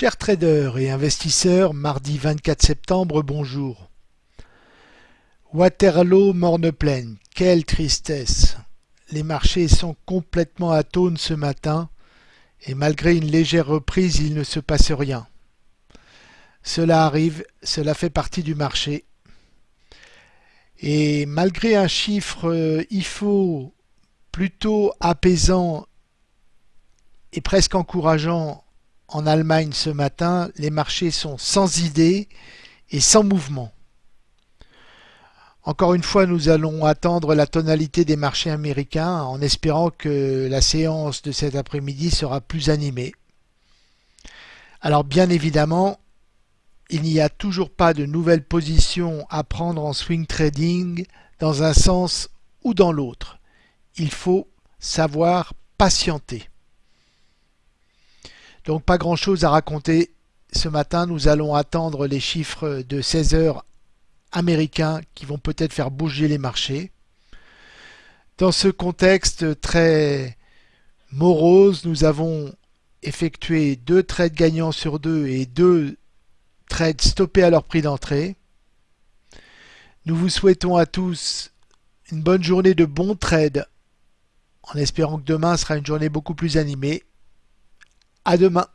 Chers traders et investisseurs, mardi 24 septembre, bonjour. Waterloo morne pleine, quelle tristesse. Les marchés sont complètement atones ce matin et malgré une légère reprise, il ne se passe rien. Cela arrive, cela fait partie du marché. Et malgré un chiffre euh, IFO plutôt apaisant et presque encourageant en Allemagne ce matin, les marchés sont sans idée et sans mouvement. Encore une fois, nous allons attendre la tonalité des marchés américains en espérant que la séance de cet après-midi sera plus animée. Alors bien évidemment, il n'y a toujours pas de nouvelles positions à prendre en swing trading dans un sens ou dans l'autre. Il faut savoir patienter. Donc pas grand chose à raconter. Ce matin, nous allons attendre les chiffres de 16 heures américains qui vont peut-être faire bouger les marchés. Dans ce contexte très morose, nous avons effectué deux trades gagnants sur deux et deux trades stoppés à leur prix d'entrée. Nous vous souhaitons à tous une bonne journée de bons trades en espérant que demain sera une journée beaucoup plus animée. À demain